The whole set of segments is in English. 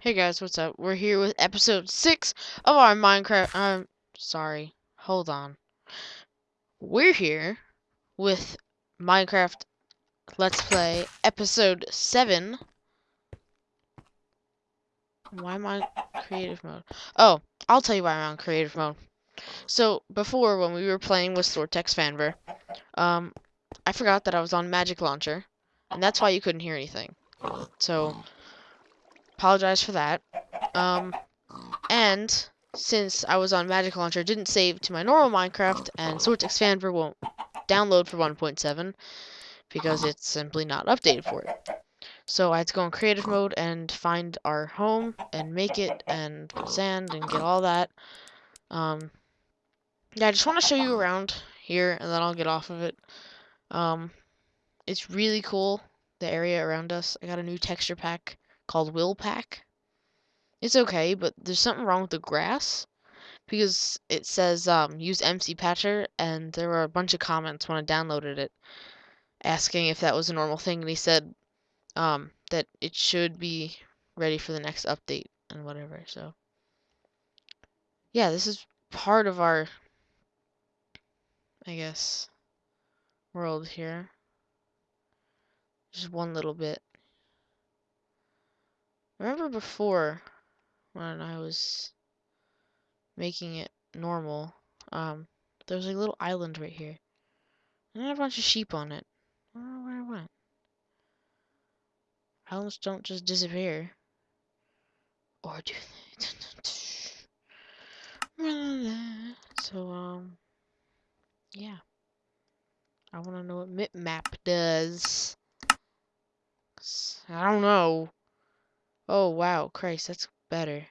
Hey guys, what's up? We're here with episode 6 of our Minecraft. Um, sorry. Hold on. We're here with Minecraft Let's Play episode 7. Why am I creative mode? Oh, I'll tell you why I'm on creative mode. So, before when we were playing with Soartex Fanver, um, I forgot that I was on Magic Launcher, and that's why you couldn't hear anything. So, apologize for that. Um, and since I was on Magic Launcher, didn't save to my normal Minecraft, and Soartex Fanver won't download for 1.7 because it's simply not updated for it. So I had to go in creative mode and find our home and make it and sand and get all that. Um, yeah, I just want to show you around here and then I'll get off of it. Um, it's really cool, the area around us. I got a new texture pack called Will Pack. It's okay, but there's something wrong with the grass because it says um, use MC Patcher, and there were a bunch of comments when I downloaded it asking if that was a normal thing, and he said um, that it should be ready for the next update and whatever. So yeah, this is part of our, I guess, world here. Just one little bit. Remember before when I was making it normal, um, there was a little island right here. And I had a bunch of sheep on it. I don't know where I went. Islands don't just disappear. Or do they? so, um, yeah. I want to know what mip map does. I don't know. Oh, wow. Christ, that's better.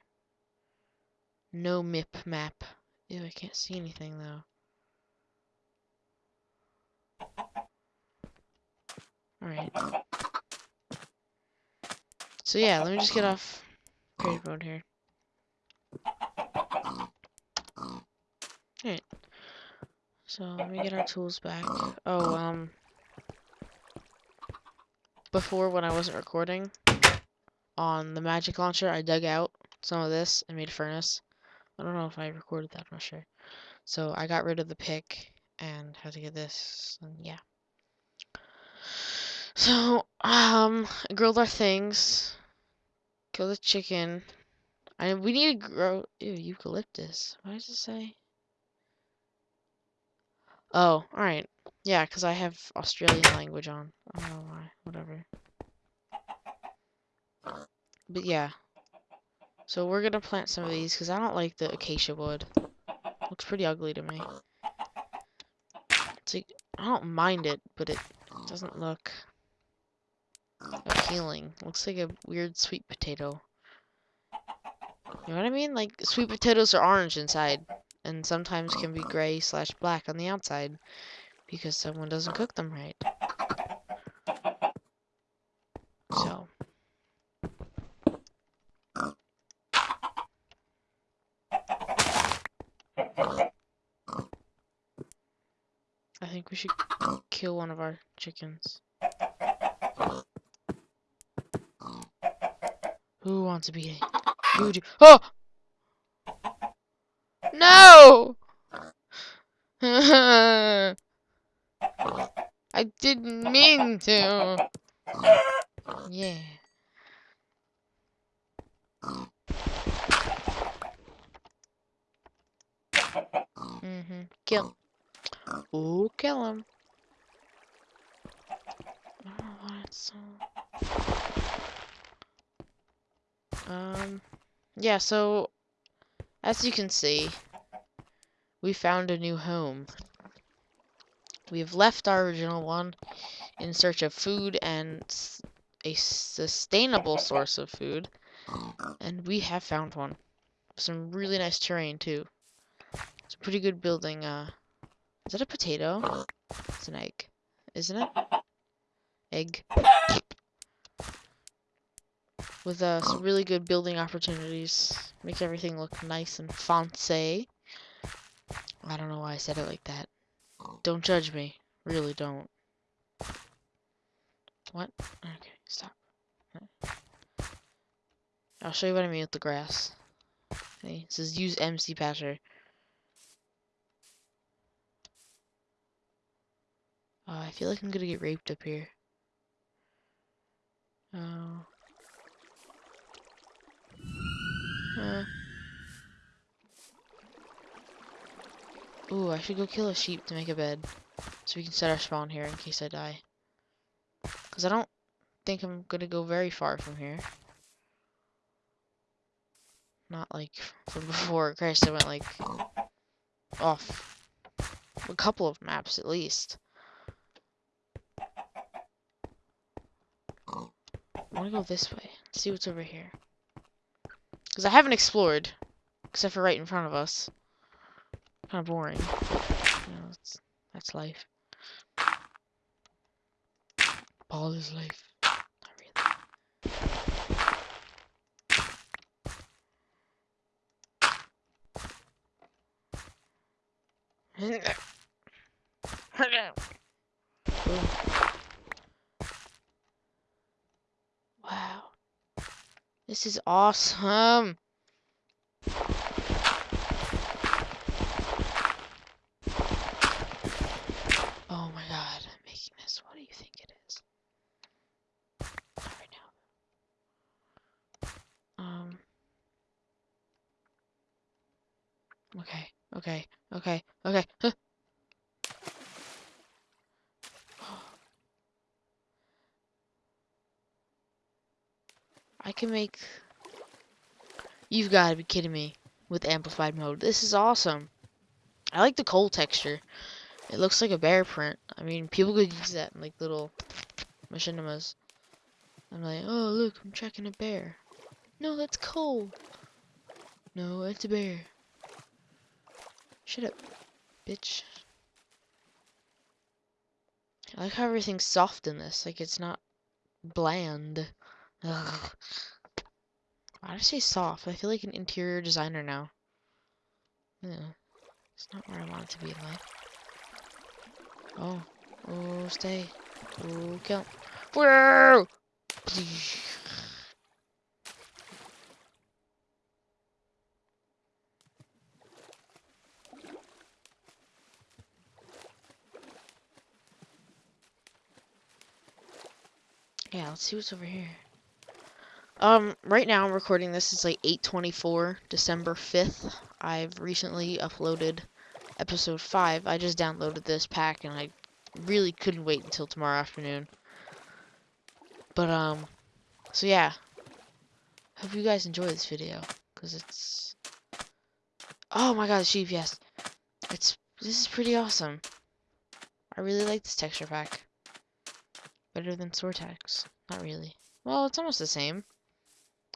No mip map. Ew, I can't see anything, though. Alright. So yeah, let me just get off creative mode here. Alright. So let me get our tools back. Oh, um before when I wasn't recording on the magic launcher I dug out some of this and made a furnace. I don't know if I recorded that, I'm not sure. So I got rid of the pick and had to get this and yeah. So, um, grilled our things. Kill the chicken. I we need to grow ew, eucalyptus. What does it say? Oh, alright. Yeah, because I have Australian language on. I don't know why. Whatever. But yeah. So we're gonna plant some of these because I don't like the acacia wood. Looks pretty ugly to me. It's like I don't mind it, but it doesn't look appealing. Looks like a weird sweet potato. You know what I mean? Like, sweet potatoes are orange inside, and sometimes can be gray slash black on the outside, because someone doesn't cook them right. So. I think we should kill one of our chickens. Who wants to be Who do Oh! No! I didn't mean to. Yeah. Mm-hmm. Kill. Ooh, kill him. I don't know why it's so... Um, yeah, so, as you can see, we found a new home. We've left our original one in search of food and a sustainable source of food, and we have found one. Some really nice terrain, too. It's a pretty good building, uh, is that a potato? It's an egg, isn't it? Egg with uh, some really good building opportunities. Make everything look nice and fancy. I don't know why I said it like that. Don't judge me. Really don't. What? Okay, stop. I'll show you what I mean with the grass. Okay, it says use MC patcher. Uh, I feel like I'm gonna get raped up here. Oh. Uh. Ooh, I should go kill a sheep to make a bed. So we can set our spawn here in case I die. Because I don't think I'm gonna go very far from here. Not like from before. Christ, I went like off a couple of maps at least. I want to go this way. See what's over here. Because I haven't explored. Except for right in front of us. Kind of boring. You know, that's life. Ball is life. Not really. This is awesome. Okay, okay, okay, okay. Huh. I can make... You've got to be kidding me with amplified mode. This is awesome. I like the coal texture. It looks like a bear print. I mean, people could use that in like little machinimas. I'm like, oh look, I'm tracking a bear. No, that's coal. No, it's a bear. Shut up, bitch. I like how everything's soft in this. Like, it's not bland. Ugh. Why did I say soft? I feel like an interior designer now. Yeah. It's not where I want it to be in life. Oh. Oh, stay. Oh, kill. Whoa! Yeah, let's see what's over here. Um, right now I'm recording this. It's like 8:24, December 5th. I've recently uploaded episode 5. I just downloaded this pack and I really couldn't wait until tomorrow afternoon. But um, so yeah. Hope you guys enjoy this video because it's Oh my god, sheep, yes. It's this is pretty awesome. I really like this texture pack. Better than Soartex. Not really. Well, it's almost the same.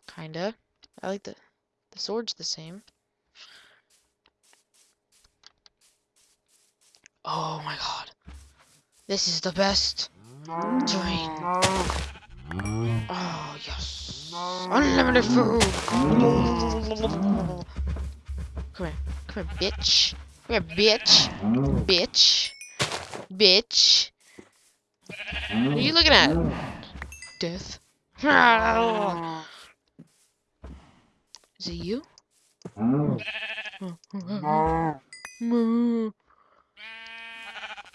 Kinda. I like the... The sword's the same. Oh my god. This is the best terrain. Oh, yes. Unlimited food. Come here. Come here, bitch. Come here, bitch. Bitch. Bitch. What are you looking at? Death. Ah. Is it you? What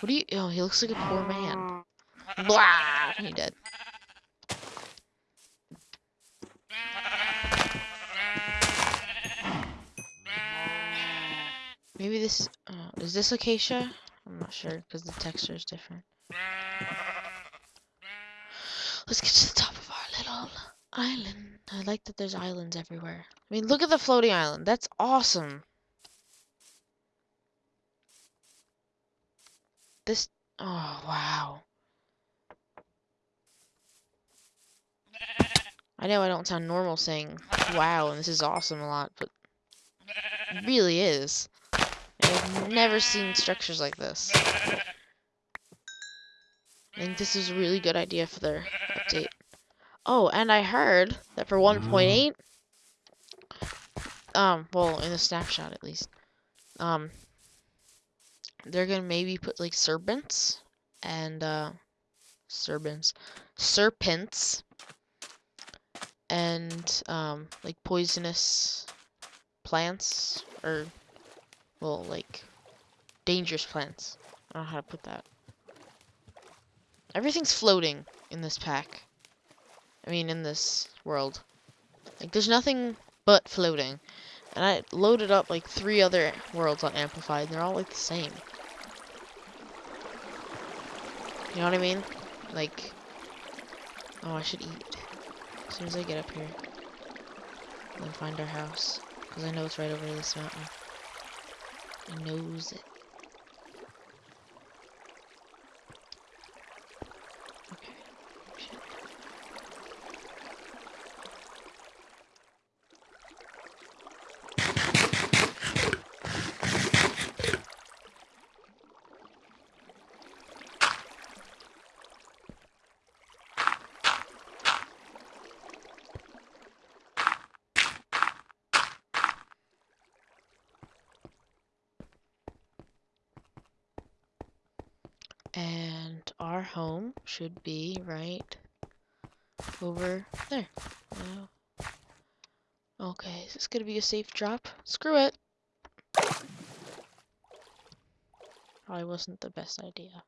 do you? Oh, he looks like a poor man. Blah! He dead. Maybe this uh, is this acacia? I'm not sure because the texture is different. Let's get to the top of our little island. Mm-hmm. I like that there's islands everywhere. I mean, look at the floating island. That's awesome. This, oh, wow. I know I don't sound normal saying wow and this is awesome a lot, but it really is. I've never seen structures like this. I think this is a really good idea for their update. Oh, and I heard that for 1.8, um, well, in the snapshot at least, um, they're gonna maybe put like serpents and uh, serpents, serpents and um, like poisonous plants or well like dangerous plants. I don't know how to put that. Everything's floating in this pack. I mean in this world. Like there's nothing but floating. And I loaded up like three other worlds on Amplified and they're all like the same. You know what I mean? Like Oh I should eat. As soon as I get up here. And find our house. Because I know it's right over this mountain. I knows it. Our home should be right over there. Uh, okay, is this gonna be a safe drop? Screw it. Probably wasn't the best idea.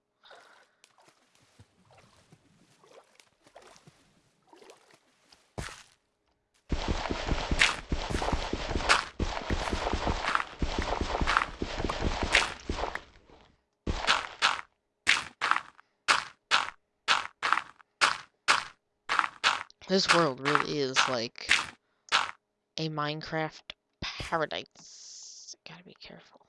This world really is like a Minecraft paradise. Gotta be careful.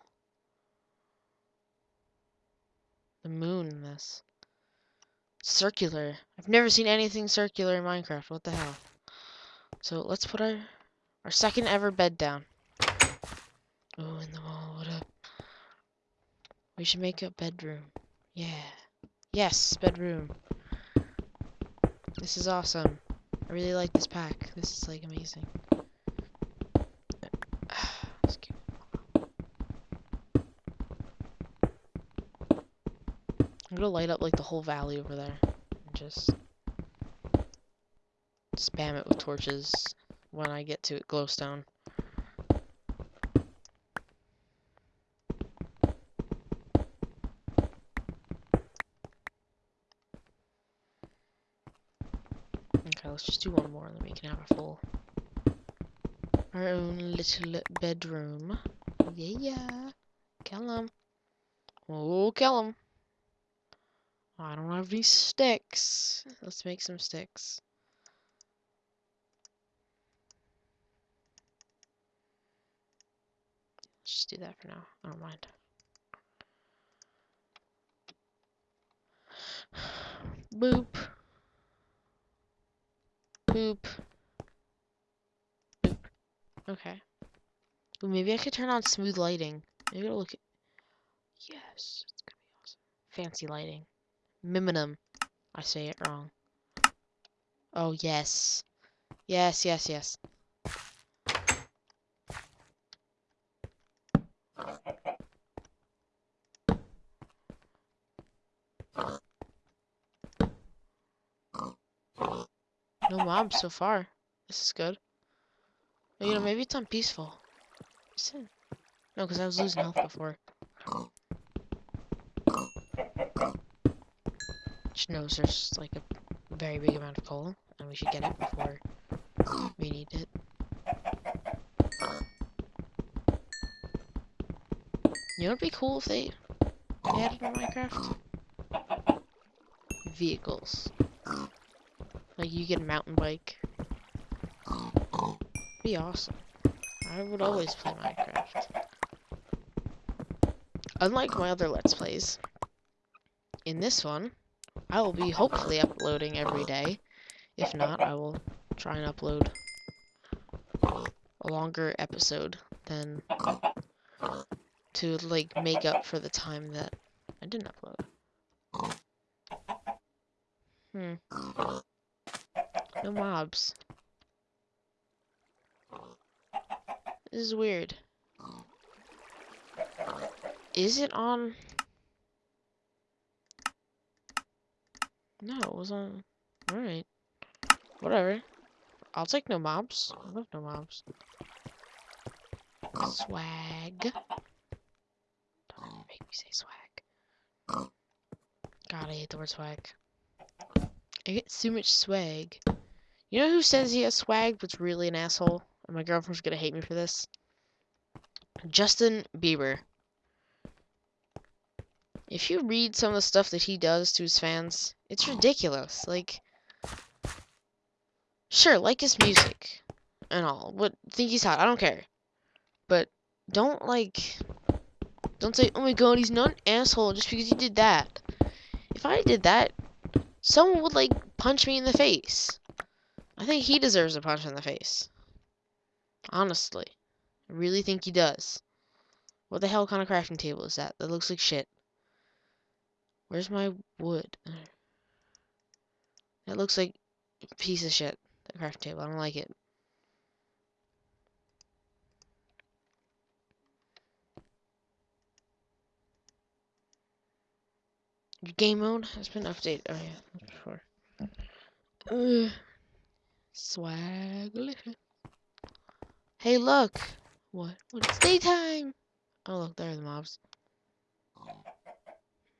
The moon this. Circular. I've never seen anything circular in Minecraft. What the hell? So let's put our our second ever bed down. Oh, in the wall. What up? We should make a bedroom. Yeah. Yes, bedroom. This is awesome. I really like this pack. This is like amazing. I'm gonna light up like the whole valley over there and just spam it with torches when I get to it glowstone. Okay, let's just do one more and then we can have a full our own little bedroom. Yeah, yeah. Kill him. Oh, kill him. I don't have any sticks. Let's make some sticks. Let's just do that for now. I don't mind. Boop. Boop. Boop. Okay. Well, maybe I could turn on smooth lighting. Maybe it'll look. Yes, it's gonna be awesome. Fancy lighting. Miminum. I say it wrong. Oh yes. Yes, yes, yes. No mobs so far. This is good. But, you know, maybe it's on peaceful. No, because I was losing health before. Which knows there's like a very big amount of coal, and we should get it before we need it. You know what'd be cool if they added in Minecraft? Vehicles. Like you get a mountain bike. Be awesome. I would always play Minecraft. Unlike my other Let's Plays, in this one, I will be hopefully uploading every day. If not, I will try and upload a longer episode than to like make up for the time that I didn't upload. Hmm. No mobs. This is weird. Is it on? No, it was on. Alright. Whatever. I'll take no mobs. I love no mobs. Swag. Don't make me say swag. God, I hate the word swag. I get so much swag. You know who says he has swag but's really an asshole? And my girlfriend's gonna hate me for this. Justin Bieber. If you read some of the stuff that he does to his fans, it's ridiculous. Like, sure, like his music and all. What think he's hot? I don't care. But don't like, don't say, "Oh my God, he's not an asshole" just because he did that. If I did that, someone would like punch me in the face. I think he deserves a punch in the face. Honestly. I really think he does. What the hell kind of crafting table is that? That looks like shit. Where's my wood? That looks like a piece of shit. That crafting table. I don't like it. Game mode has been updated. Oh yeah, before. Swag. Hey, look. What? What? It's daytime. Oh, look, there are the mobs.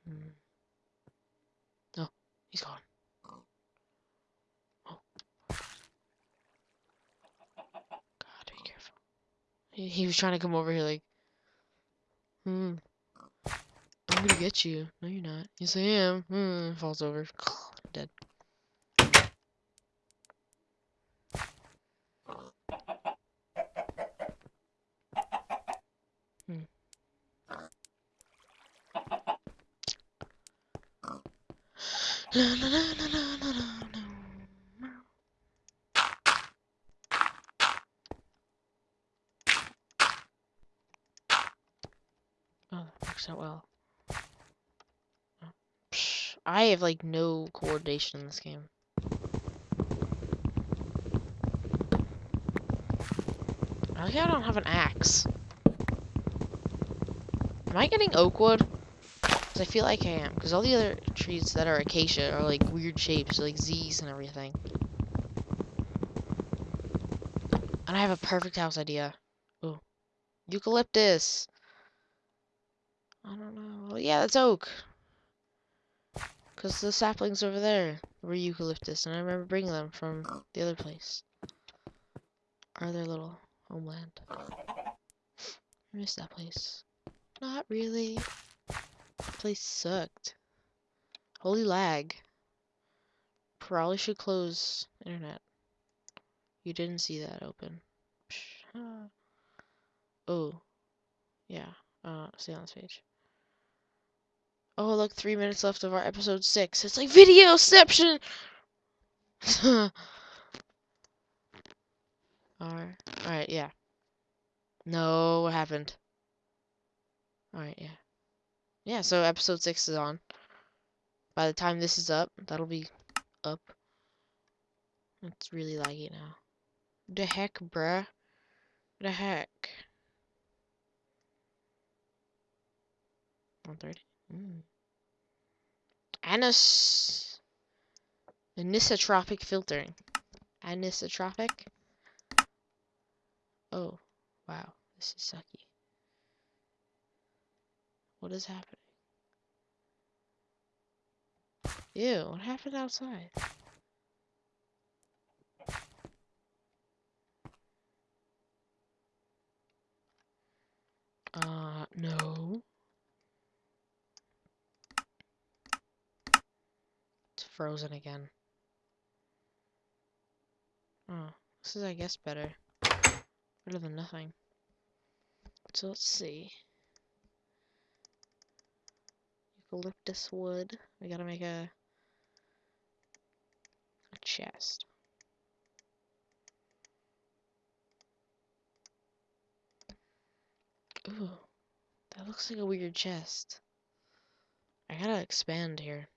Hmm. Oh, he's gone. Oh. God, be careful. He, he was trying to come over here like, hmm. I'm gonna get you. No, you're not. Yes, I am. Hmm. Falls over. Dead. Oh, that works out well. I have like no coordination in this game. I like I don't have an axe. Am I getting oak wood? I feel like I am. Because all the other trees that are acacia are like weird shapes, like Z's and everything. And I have a perfect house idea. Ooh. Eucalyptus. I don't know. Yeah, that's oak. Because the saplings over there were eucalyptus, and I remember bringing them from the other place. Or their little homeland. I miss that place. Not really. Place sucked. Holy lag. Probably should close internet. You didn't see that open. Oh. Yeah. Uh, stay on this page. Oh, look, three minutes left of our episode six. It's like videoception! Alright. Alright, yeah. No, what happened? Alright, yeah. Yeah, so episode six is on. By the time this is up, that'll be up. It's really laggy now. The heck, bruh? The heck? 130? Mm. Anis... Anisotropic filtering. Anisotropic? Oh, wow. This is sucky. What is happening? Ew, what happened outside? Uh, no. It's frozen again. Oh, this is, I guess, better. Better than nothing. So let's see. Eucalyptus wood. We gotta make a, a chest. Ooh, that looks like a weird chest. I gotta expand here.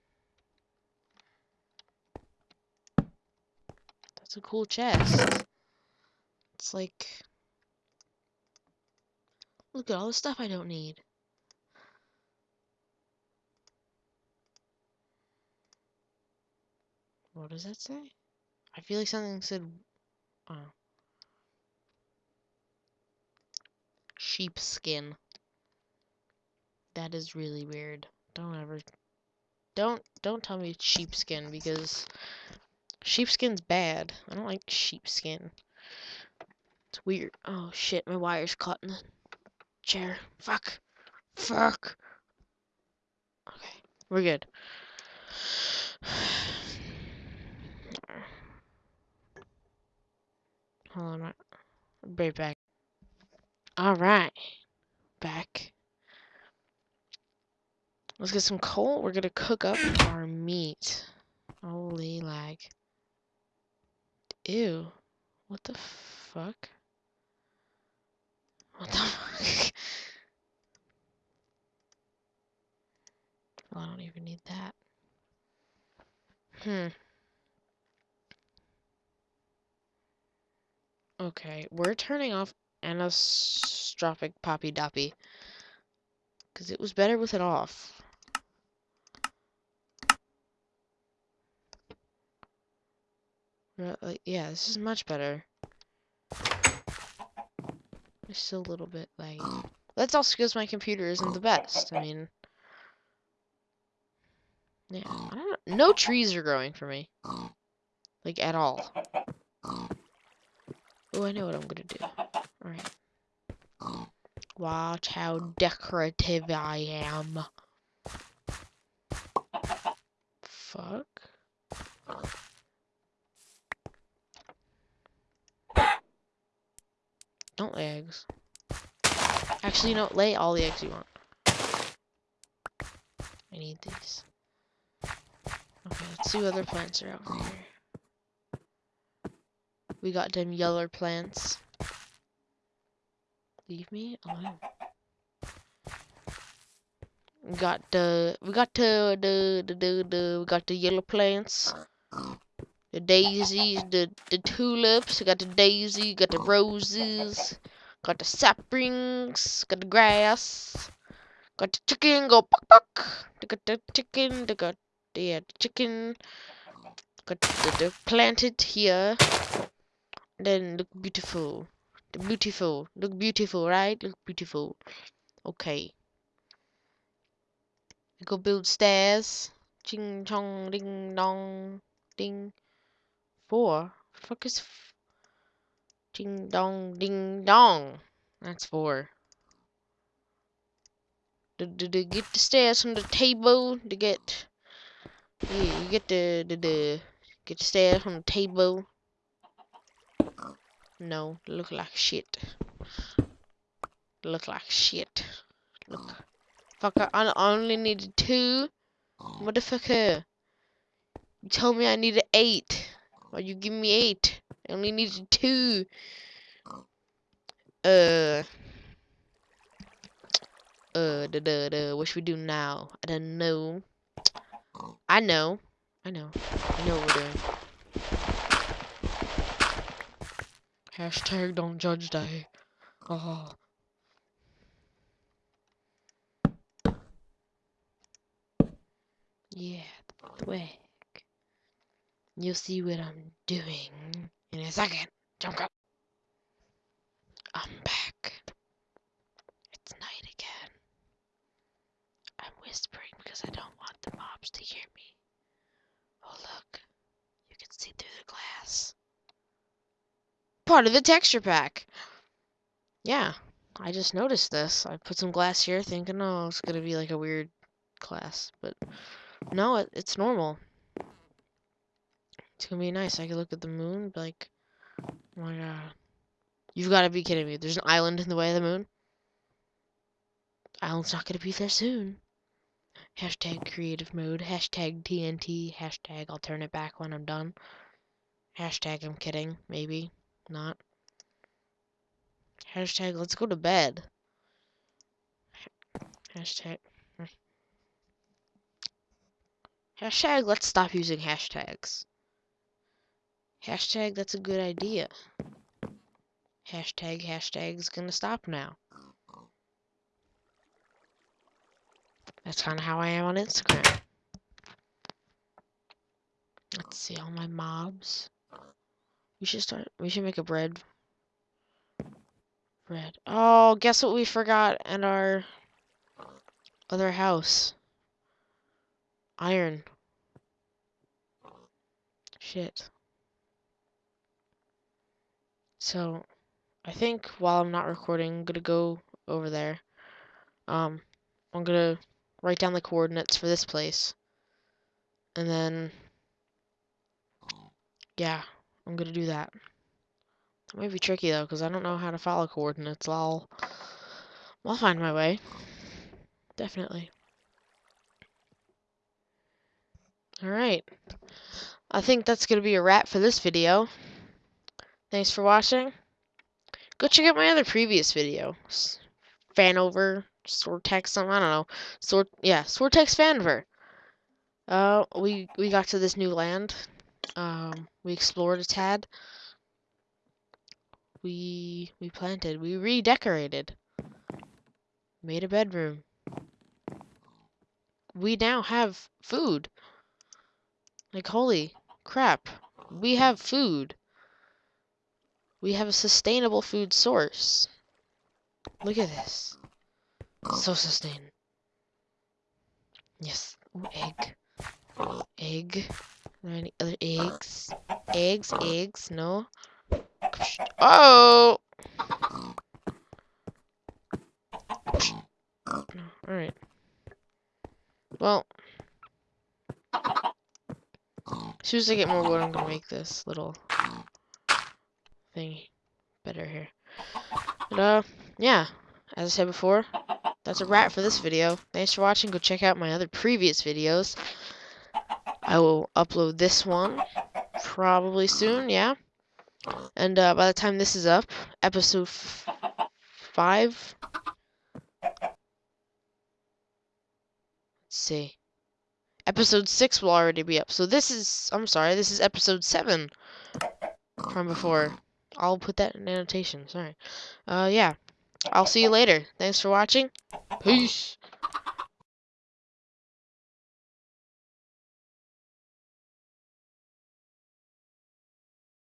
That's a cool chest. It's like... Look at all the stuff I don't need. What does that say? I feel like something said Oh. Sheepskin. That is really weird. Don't ever don't don't tell me sheepskin because sheepskin's bad. I don't like sheepskin. It's weird. Oh shit, my wire's caught in the chair. Fuck. Fuck. Okay, we're good. Hold on, I'll be right back. Alright. Back. Let's get some coal. We're gonna cook up our meat. Holy lag. Ew. What the fuck? What the fuck? well, I don't even need that. Hmm. Okay, we're turning off Anisotrophic Poppy Doppy. Because it was better with it off. Yeah, this is much better. It's still a little bit like. That's also because my computer isn't the best. I mean, yeah. No trees are growing for me, like at all. Oh, I know what I'm gonna do. All right. Watch how decorative I am. Fuck. Don't lay eggs. Actually, no, lay all the eggs you want. I need these. Okay, let's see what other plants are out here. We got them yellow plants. Leave me alone. We got the we got the the the the, the we got the yellow plants the daisies, the the tulips, We got the daisy, got the roses, got the saplings, got the grass, got the chicken, go buck got the chicken, they got the, yeah, the chicken, got the, the planted here. Then look beautiful, the beautiful, look beautiful, right? Look beautiful. Okay. Go build stairs. Ching chong ding dong ding. Four? Fuck is ding dong ding dong? That's four. To, to, to get the stairs from the table to get yeah, you get the, the the get the stairs from the table. No, look like shit. Look like shit. Look. Fuck, I only needed two. Motherfucker. You told me I needed eight. Why you give me eight? I only needed two. Uh. Uh, da da da. What should we do now? I don't know. I know. I know. I know what we're doing. Hashtag don't judge day. Oh. Yeah, way. You'll see what I'm doing in a second. Jump up. I'm back. It's night again. I'm whispering because I don't want the mobs to hear me. Oh, look. You can see through the glass. Part of the texture pack. Yeah, I just noticed this. I put some glass here thinking, oh, it's going to be like a weird class. But no, it, it's normal. It's gonna be nice. I can look at the moon, like, oh my god. You've got to be kidding me. There's an island in the way of the moon? island's not gonna be there soon. Hashtag creative mode. Hashtag TNT. Hashtag I'll turn it back when I'm done. Hashtag I'm kidding. Maybe. Not. Hashtag let's go to bed. Hashtag. Hmm. Hashtag let's stop using hashtags. Hashtag, that's a good idea. Hashtag, hashtag's gonna stop now. That's kind of how I am on Instagram. Let's see all my mobs. We should start. We should make a bread. Bread. Oh, guess what we forgot in our other house? Iron. Shit. So, I think while I'm not recording, I'm gonna go over there. Um, I'm gonna write down the coordinates for this place. And then, yeah, I'm gonna do that. That might be tricky though, because I don't know how to follow coordinates. I'll, I'll find my way. Definitely. Alright. I think that's gonna be a wrap for this video. Thanks for watching. Go check out my other previous video. Fanover, Swordtex, something, I don't know. Sword, yeah, Swordtex Fanover. Uh, we, we got to this new land. Um, we explored a tad. We, we planted, we redecorated. Made a bedroom. We now have food. Like, holy crap. We have food. We have a sustainable food source. Look at this. So sustained. Yes. Ooh, egg. Egg. Any other eggs? Eggs, eggs, no. Oh! Alright. Well. As soon as I get more wood, I'm gonna make this little thing better here. But, uh, yeah. As I said before, that's a wrap for this video. Thanks for watching. Go check out my other previous videos. I will upload this one probably soon, yeah. And uh, by the time this is up, episode five. Let's see. Episode six will already be up. So this is, I'm sorry, this is episode seven from before. I'll put that in annotation. Sorry. Uh, yeah. I'll see you later. Thanks for watching. Peace.